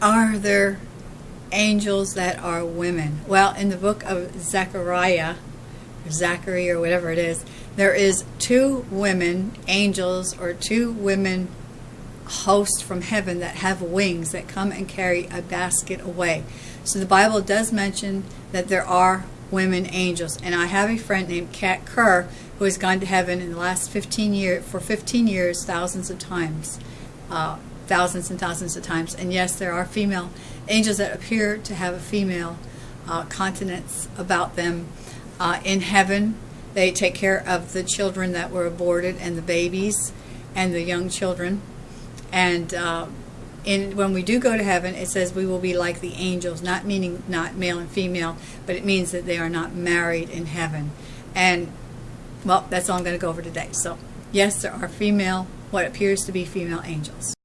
are there angels that are women? Well, in the book of Zechariah, or Zachary, or whatever it is, there is two women angels or two women hosts from heaven that have wings that come and carry a basket away. So the Bible does mention that there are women angels. And I have a friend named Kat Kerr who has gone to heaven in the last 15 years, for 15 years, thousands of times. Uh, thousands and thousands of times. And yes, there are female angels that appear to have a female uh, continence about them. Uh, in heaven, they take care of the children that were aborted and the babies and the young children. And uh, in, when we do go to heaven, it says we will be like the angels, not meaning not male and female, but it means that they are not married in heaven. And, well, that's all I'm going to go over today. So, yes, there are female, what appears to be female angels.